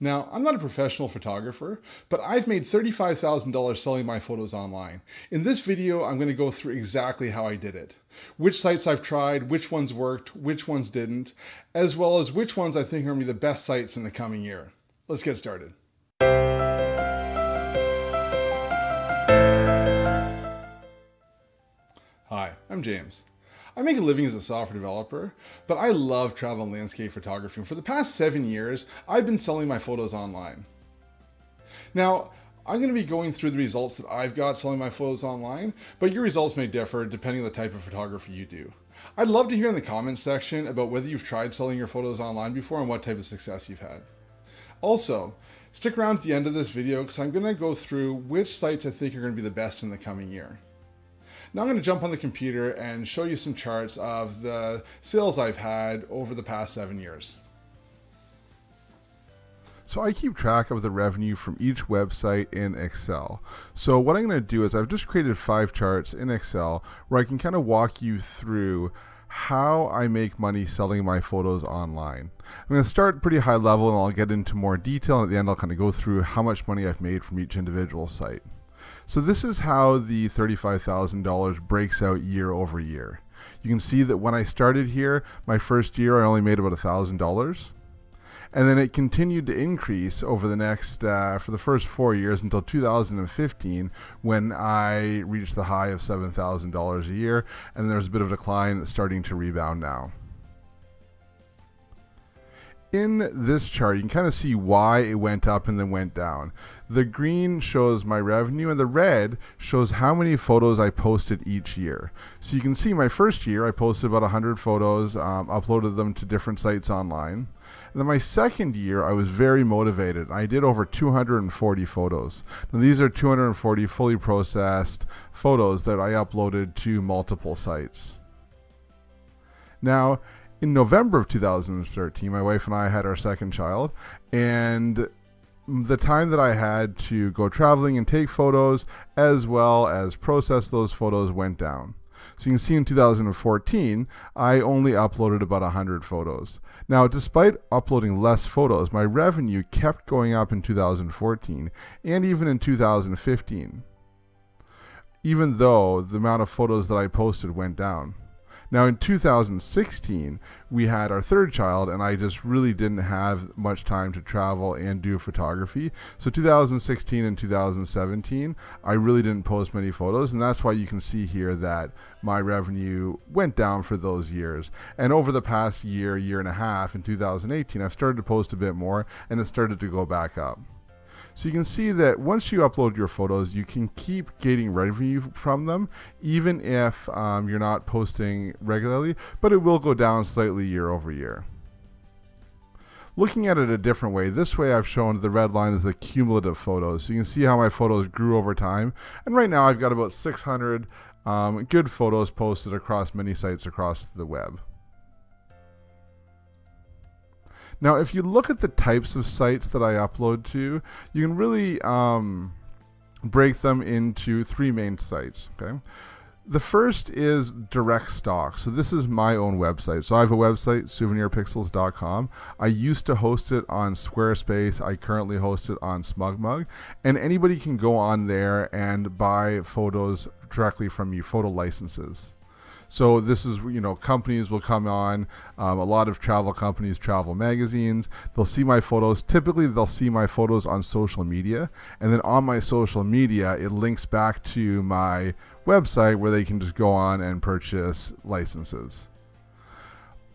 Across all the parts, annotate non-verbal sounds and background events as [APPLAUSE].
Now, I'm not a professional photographer, but I've made $35,000 selling my photos online. In this video, I'm going to go through exactly how I did it. Which sites I've tried, which ones worked, which ones didn't, as well as which ones I think are going to be the best sites in the coming year. Let's get started. Hi, I'm James. I make a living as a software developer, but I love travel and landscape photography. And For the past seven years, I've been selling my photos online. Now, I'm going to be going through the results that I've got selling my photos online, but your results may differ depending on the type of photography you do. I'd love to hear in the comments section about whether you've tried selling your photos online before and what type of success you've had. Also, stick around to the end of this video because I'm going to go through which sites I think are going to be the best in the coming year. Now I'm going to jump on the computer and show you some charts of the sales I've had over the past seven years. So I keep track of the revenue from each website in Excel. So what I'm going to do is I've just created five charts in Excel where I can kind of walk you through how I make money selling my photos online. I'm going to start pretty high level and I'll get into more detail and at the end I'll kind of go through how much money I've made from each individual site. So this is how the $35,000 breaks out year over year. You can see that when I started here, my first year I only made about $1,000. And then it continued to increase over the next, uh, for the first four years until 2015 when I reached the high of $7,000 a year. And there's a bit of a decline starting to rebound now in this chart, you can kind of see why it went up and then went down. The green shows my revenue and the red shows how many photos I posted each year. So you can see my first year I posted about 100 photos, um, uploaded them to different sites online. And then my second year I was very motivated. I did over 240 photos. Now these are 240 fully processed photos that I uploaded to multiple sites. Now, in November of 2013, my wife and I had our second child, and the time that I had to go traveling and take photos as well as process those photos went down. So you can see in 2014, I only uploaded about 100 photos. Now, despite uploading less photos, my revenue kept going up in 2014 and even in 2015, even though the amount of photos that I posted went down. Now, in 2016, we had our third child, and I just really didn't have much time to travel and do photography. So, 2016 and 2017, I really didn't post many photos, and that's why you can see here that my revenue went down for those years. And over the past year, year and a half, in 2018, I've started to post a bit more, and it started to go back up. So you can see that once you upload your photos, you can keep getting revenue from them, even if um, you're not posting regularly, but it will go down slightly year over year. Looking at it a different way, this way I've shown the red line is the cumulative photos. So you can see how my photos grew over time. And right now I've got about 600 um, good photos posted across many sites across the web. Now, if you look at the types of sites that I upload to, you can really um, break them into three main sites. Okay. The first is direct stock. So this is my own website. So I have a website, souvenirpixels.com. I used to host it on Squarespace. I currently host it on SmugMug. And anybody can go on there and buy photos directly from you, photo licenses. So this is, you know, companies will come on, um, a lot of travel companies, travel magazines. They'll see my photos. Typically, they'll see my photos on social media. And then on my social media, it links back to my website where they can just go on and purchase licenses.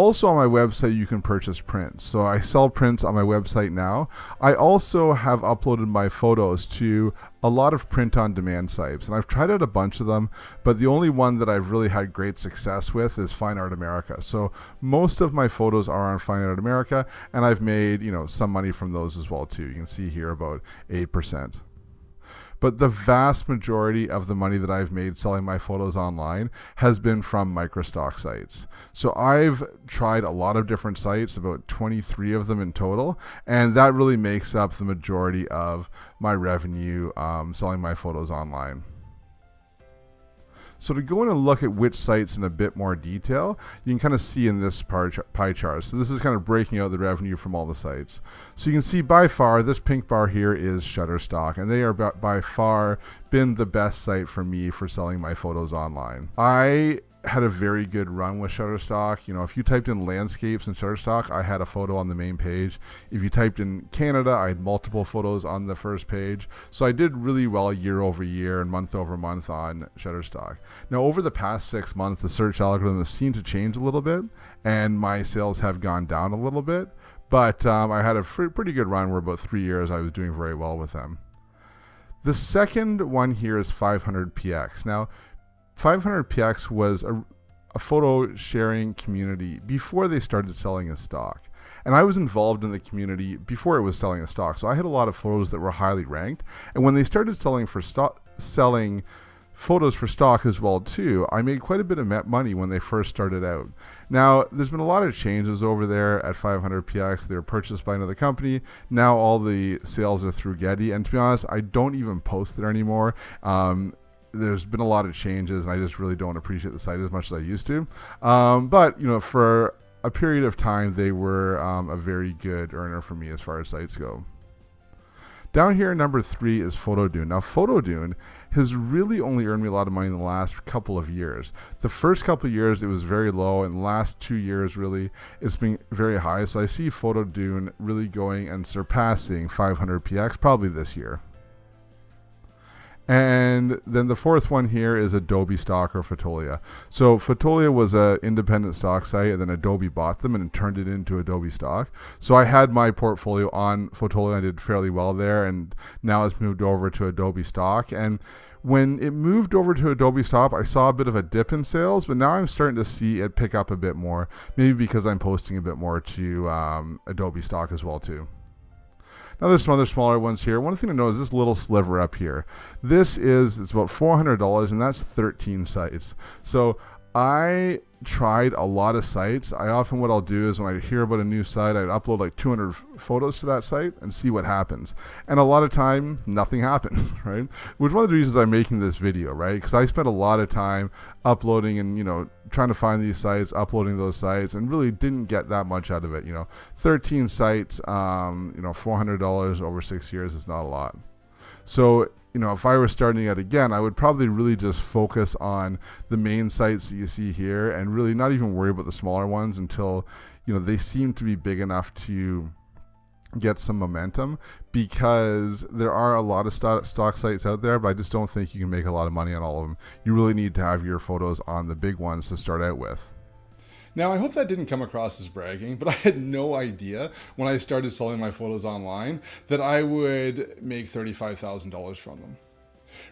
Also on my website, you can purchase prints. So I sell prints on my website now. I also have uploaded my photos to a lot of print on demand sites, and I've tried out a bunch of them, but the only one that I've really had great success with is Fine Art America. So most of my photos are on Fine Art America, and I've made, you know, some money from those as well too. You can see here about 8% but the vast majority of the money that I've made selling my photos online has been from microstock sites. So I've tried a lot of different sites, about 23 of them in total, and that really makes up the majority of my revenue um, selling my photos online. So to go in and look at which sites in a bit more detail, you can kind of see in this pie chart. So this is kind of breaking out the revenue from all the sites. So you can see by far, this pink bar here is Shutterstock, and they are by far been the best site for me for selling my photos online. I had a very good run with Shutterstock. You know, if you typed in landscapes in Shutterstock, I had a photo on the main page. If you typed in Canada, I had multiple photos on the first page. So I did really well year over year and month over month on Shutterstock. Now, over the past six months, the search algorithm has seemed to change a little bit, and my sales have gone down a little bit. But um, I had a pretty good run where about three years I was doing very well with them. The second one here is 500px. Now, 500px was a, a photo sharing community before they started selling a stock. And I was involved in the community before it was selling a stock. So I had a lot of photos that were highly ranked. And when they started selling for stock, selling photos for stock as well too, I made quite a bit of met money when they first started out. Now, there's been a lot of changes over there at 500px. They were purchased by another company. Now all the sales are through Getty. And to be honest, I don't even post there anymore. Um, there's been a lot of changes, and I just really don't appreciate the site as much as I used to. Um, but you know, for a period of time, they were um, a very good earner for me as far as sites go. Down here, number three is Photodune. Now, Photodune has really only earned me a lot of money in the last couple of years. The first couple of years, it was very low, and the last two years, really, it's been very high. So I see Photodune really going and surpassing 500px probably this year. And then the fourth one here is Adobe Stock or Fotolia. So Fotolia was an independent stock site, and then Adobe bought them and turned it into Adobe Stock. So I had my portfolio on Fotolia. And I did fairly well there, and now it's moved over to Adobe Stock. And when it moved over to Adobe Stock, I saw a bit of a dip in sales, but now I'm starting to see it pick up a bit more. Maybe because I'm posting a bit more to um, Adobe Stock as well too. Now there's some other smaller ones here. One thing to know is this little sliver up here. This is, it's about $400 and that's 13 sites. So I tried a lot of sites. I often what I'll do is when I hear about a new site, I'd upload like 200 photos to that site and see what happens. And a lot of time, nothing [LAUGHS] happened, right? Which one of the reasons I'm making this video, right? Because I spent a lot of time uploading and you know trying to find these sites, uploading those sites, and really didn't get that much out of it. You know, 13 sites, um, you know, $400 over six years is not a lot. So you know, if I were starting it again, I would probably really just focus on the main sites that you see here and really not even worry about the smaller ones until, you know, they seem to be big enough to get some momentum because there are a lot of stock, stock sites out there, but I just don't think you can make a lot of money on all of them. You really need to have your photos on the big ones to start out with. Now, I hope that didn't come across as bragging, but [LAUGHS] I had no idea when I started selling my photos online that I would make $35,000 from them.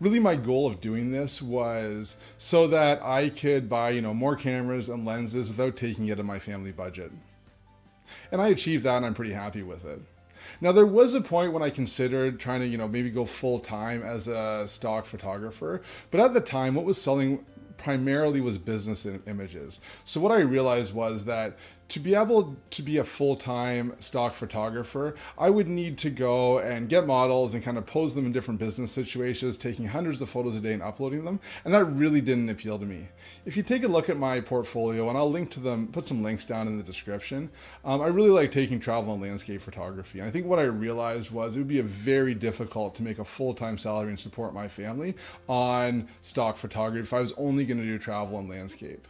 Really, my goal of doing this was so that I could buy, you know, more cameras and lenses without taking it out of my family budget. And I achieved that and I'm pretty happy with it. Now there was a point when I considered trying to, you know, maybe go full time as a stock photographer, but at the time what was selling primarily was business images. So what I realized was that to be able to be a full-time stock photographer, I would need to go and get models and kind of pose them in different business situations, taking hundreds of photos a day and uploading them. And that really didn't appeal to me. If you take a look at my portfolio, and I'll link to them, put some links down in the description, um, I really like taking travel and landscape photography. And I think what I realized was it would be very difficult to make a full-time salary and support my family on stock photography if I was only going to do travel and landscape.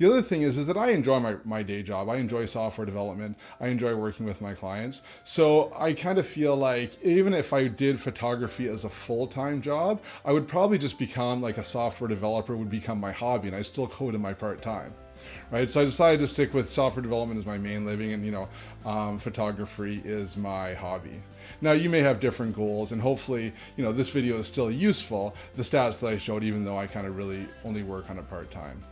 The other thing is, is that I enjoy my, my day job. I enjoy software development. I enjoy working with my clients. So I kind of feel like even if I did photography as a full-time job, I would probably just become like a software developer would become my hobby and I still code in my part-time right? So I decided to stick with software development as my main living and, you know, um, photography is my hobby. Now you may have different goals and hopefully, you know, this video is still useful, the stats that I showed, even though I kind of really only work on it part-time.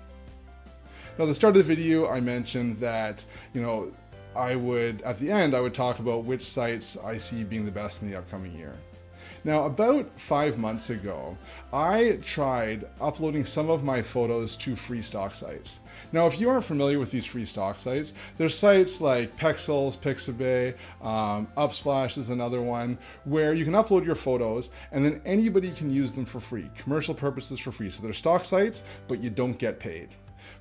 Now, at the start of the video, I mentioned that, you know, I would, at the end, I would talk about which sites I see being the best in the upcoming year. Now, about five months ago, I tried uploading some of my photos to free stock sites. Now, if you aren't familiar with these free stock sites, there's sites like Pexels, Pixabay, um, Unsplash is another one, where you can upload your photos and then anybody can use them for free, commercial purposes for free. So they're stock sites, but you don't get paid.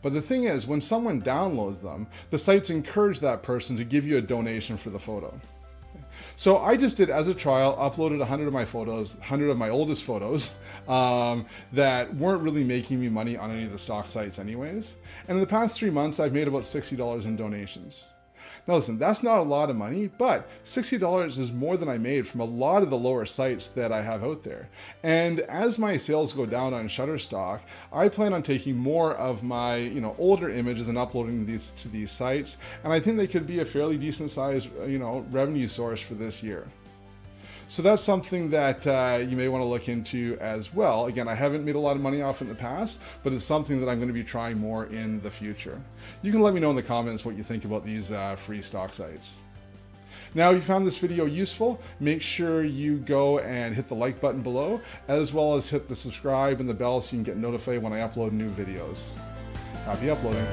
But the thing is, when someone downloads them, the sites encourage that person to give you a donation for the photo. So I just did as a trial, uploaded 100 of my photos, 100 of my oldest photos [LAUGHS] um, that weren't really making me money on any of the stock sites anyways. And in the past three months, I've made about $60 in donations. Now listen, that's not a lot of money, but $60 is more than I made from a lot of the lower sites that I have out there. And as my sales go down on Shutterstock, I plan on taking more of my you know older images and uploading these to these sites, and I think they could be a fairly decent sized you know revenue source for this year. So that's something that uh, you may want to look into as well. Again, I haven't made a lot of money off in the past, but it's something that I'm going to be trying more in the future. You can let me know in the comments what you think about these uh, free stock sites. Now, if you found this video useful, make sure you go and hit the like button below, as well as hit the subscribe and the bell so you can get notified when I upload new videos. Happy uploading.